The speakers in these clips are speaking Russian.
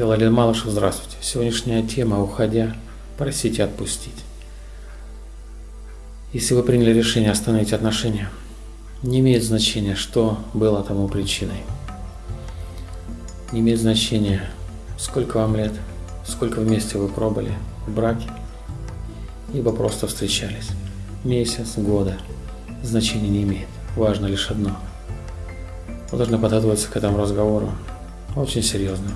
Я Лалин Малышев, здравствуйте. Сегодняшняя тема «Уходя, просите отпустить». Если вы приняли решение остановить отношения, не имеет значения, что было тому причиной. Не имеет значения, сколько вам лет, сколько вместе вы пробыли в браке, либо просто встречались. Месяц, года, значения не имеет. Важно лишь одно. Вы должны подготовиться к этому разговору очень серьезно.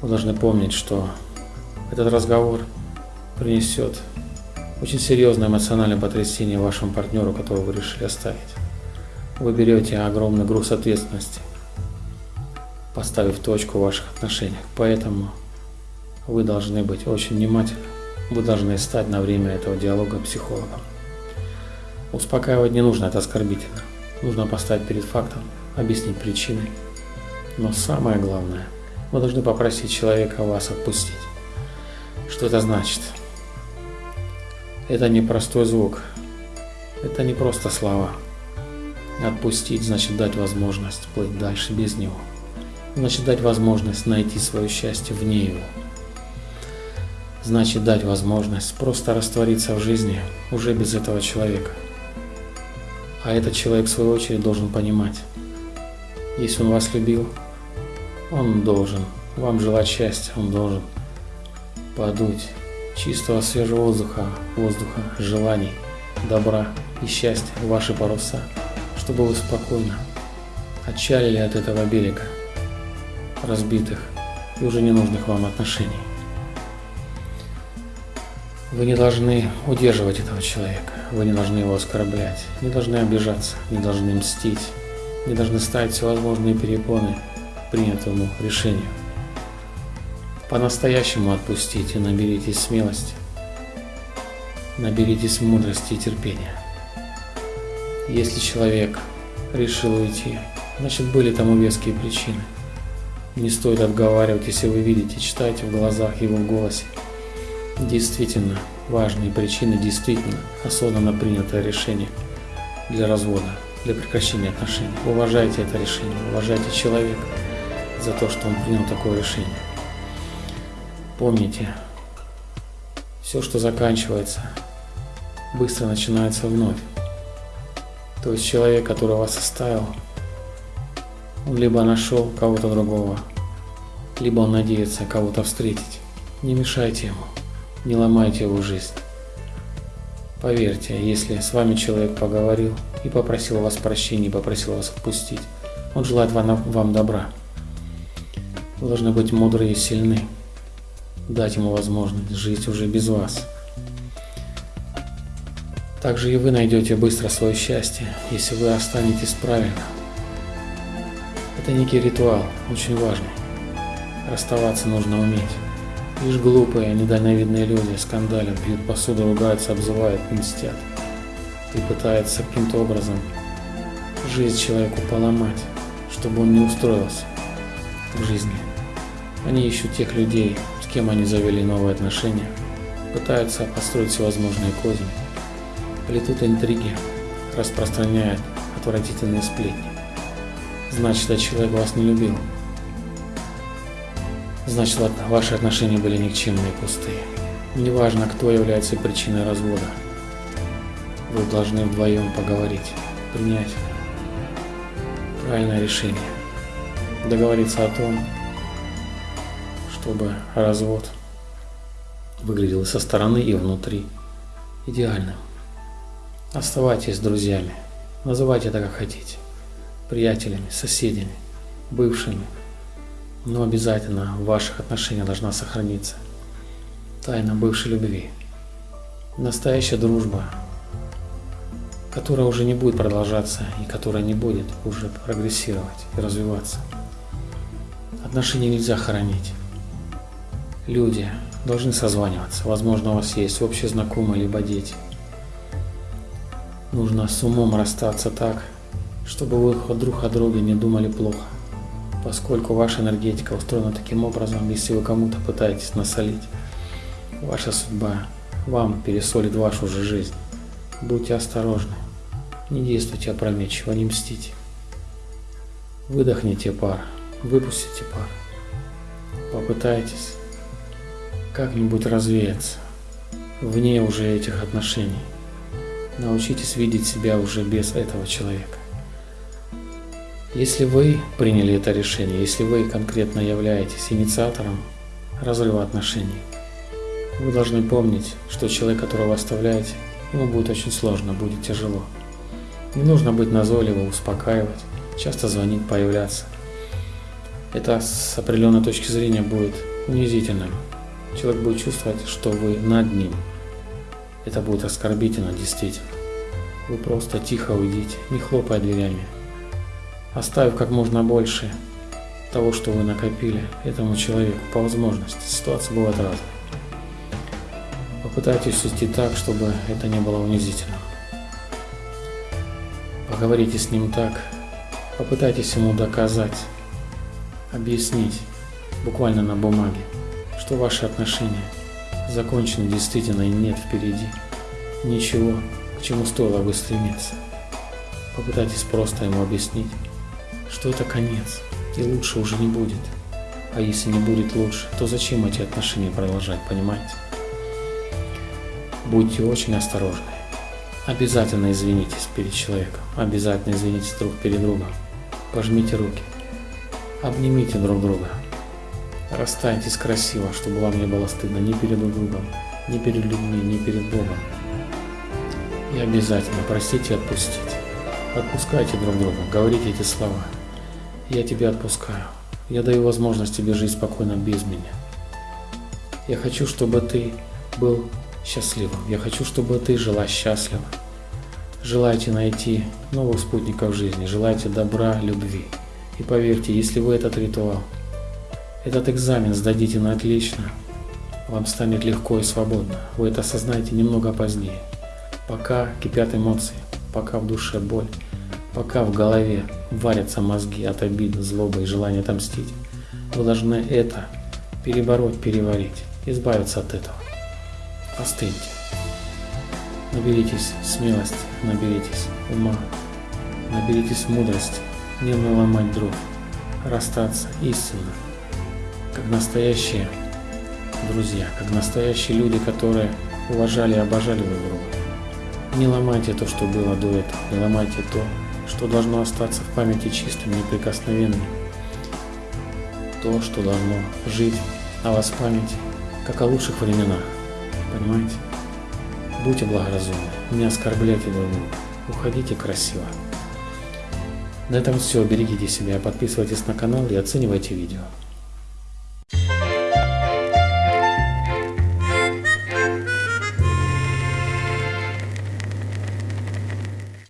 Вы должны помнить, что этот разговор принесет очень серьезное эмоциональное потрясение вашему партнеру, которого вы решили оставить. Вы берете огромный груз ответственности, поставив точку в ваших отношениях. Поэтому вы должны быть очень внимательны. Вы должны стать на время этого диалога психологом. Успокаивать не нужно, это оскорбительно. Нужно поставить перед фактом, объяснить причины. Но самое главное – вы должны попросить человека вас отпустить. Что это значит? Это не простой звук. Это не просто слова. Отпустить значит дать возможность плыть дальше без него. Значит дать возможность найти свое счастье вне его. Значит дать возможность просто раствориться в жизни уже без этого человека. А этот человек в свою очередь должен понимать, если он вас любил, он должен вам желать счастья, он должен подуть чистого свежего воздуха, воздуха, желаний, добра и счастья в ваши паруса, чтобы вы спокойно отчалили от этого берега разбитых и уже ненужных вам отношений. Вы не должны удерживать этого человека, вы не должны его оскорблять, не должны обижаться, не должны мстить, не должны ставить всевозможные перепоны принятому решению. По-настоящему отпустите, наберитесь смелости, наберитесь мудрости и терпения. Если человек решил уйти, значит были тому веские причины. Не стоит отговаривать, если вы видите, читайте в глазах его в голосе. Действительно важные причины, действительно осознанно принятое решение для развода, для прекращения отношений. Уважайте это решение, уважайте человека за то, что он принял такое решение. Помните, все, что заканчивается, быстро начинается вновь. То есть человек, который вас оставил, он либо нашел кого-то другого, либо он надеется кого-то встретить. Не мешайте ему, не ломайте его жизнь. Поверьте, если с вами человек поговорил и попросил вас прощения, и попросил вас отпустить, он желает вам, вам добра. Вы должны быть мудры и сильны, дать ему возможность жить уже без вас. Также и вы найдете быстро свое счастье, если вы останетесь правильно. Это некий ритуал, очень важный. Расставаться нужно уметь. Лишь глупые, недальновидные люди скандалят, бьют посуду, ругаются, обзывают, мстят. И пытаются каким-то образом жизнь человеку поломать, чтобы он не устроился в жизни. Они ищут тех людей, с кем они завели новые отношения, пытаются построить всевозможные козни, плетут интриги, распространяют отвратительные сплетни. Значит, этот человек вас не любил. Значит, ваши отношения были никчемные и пустые. Неважно, кто является причиной развода. Вы должны вдвоем поговорить, принять правильное решение, договориться о том, чтобы развод выглядел со стороны, и внутри идеальным. Оставайтесь друзьями, называйте это как хотите, приятелями, соседями, бывшими, но обязательно в ваших отношениях должна сохраниться тайна бывшей любви. Настоящая дружба, которая уже не будет продолжаться и которая не будет уже прогрессировать и развиваться. Отношения нельзя хоронить люди должны созваниваться. Возможно, у вас есть общие знакомые, либо дети. Нужно с умом расстаться так, чтобы вы друг о друге не думали плохо. Поскольку ваша энергетика устроена таким образом, если вы кому-то пытаетесь насолить, ваша судьба вам пересолит вашу же жизнь. Будьте осторожны, не действуйте опрометчиво, не мстите. Выдохните пар, выпустите пар. Попытайтесь как-нибудь развеяться вне уже этих отношений. Научитесь видеть себя уже без этого человека. Если вы приняли это решение, если вы конкретно являетесь инициатором разрыва отношений, вы должны помнить, что человек, которого оставляете, ему будет очень сложно, будет тяжело. Не нужно быть назойливым, успокаивать, часто звонить, появляться. Это с определенной точки зрения будет унизительным. Человек будет чувствовать, что вы над ним. Это будет оскорбительно, действительно. Вы просто тихо уйдите, не хлопая дверями. Оставив как можно больше того, что вы накопили этому человеку по возможности. Ситуация бывает разная. Попытайтесь уйти так, чтобы это не было унизительным. Поговорите с ним так, попытайтесь ему доказать, объяснить, буквально на бумаге, что ваши отношения закончены действительно и нет впереди ничего, к чему стоило бы стремиться. Попытайтесь просто ему объяснить, что это конец, и лучше уже не будет. А если не будет лучше, то зачем эти отношения продолжать, понимаете? Будьте очень осторожны. Обязательно извинитесь перед человеком, обязательно извинитесь друг перед другом. Пожмите руки, обнимите друг друга. Расстаньтесь красиво, чтобы вам не было стыдно ни перед друг другом, ни перед людьми, ни перед Богом. И обязательно простите и отпустите. Отпускайте друг друга, говорите эти слова. Я тебя отпускаю. Я даю возможность тебе жить спокойно без меня. Я хочу, чтобы ты был счастливым. Я хочу, чтобы ты жила счастливо. Желаете найти новых спутников жизни, желаете добра, любви. И поверьте, если вы этот ритуал, этот экзамен сдадите на отлично, вам станет легко и свободно. Вы это осознаете немного позднее. Пока кипят эмоции, пока в душе боль, пока в голове варятся мозги от обиды, злобы и желания отомстить, вы должны это перебороть, переварить, избавиться от этого. Остыньте. Наберитесь смелости, наберитесь ума, наберитесь мудрости, не наломать дров, расстаться истинно, как настоящие друзья, как настоящие люди, которые уважали и обожали друг друга. Не ломайте то, что было до этого, не ломайте то, что должно остаться в памяти чистым, неприкосновенным. То, что должно жить о вас память, как о лучших временах. Понимаете? Будьте благоразумны, не оскорбляйте друг друга, уходите красиво. На этом все, берегите себя, подписывайтесь на канал и оценивайте видео.